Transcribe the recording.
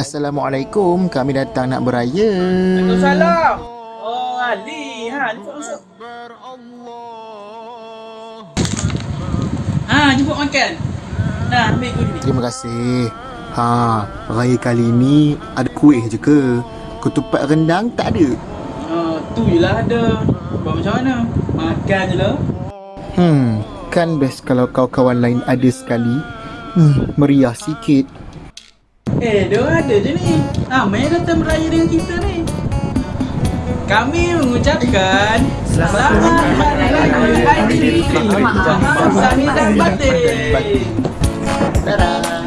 Assalamualaikum, kami datang nak beraya. Waalaikumsalam. Oh, Ali. Ha, jemput masuk. Ha, jemput makan. Nah, ambil kuih ni. Terima kasih. Ha, raya kali ni ada kuih je ke? Ketupat rendang tak ada. Ha, tu je lah ada. Buat macam mana? Makan je lah. Hmm, kan best kalau kawan-kawan lain ada sekali. Hmm, meriah sikit. Eh, dia ada je ni. Ha, main datang beraya dengan kita ni. Kami mengucapkan Selamat Hari Raya Aidilfitri. Sami dan batin. Dadah.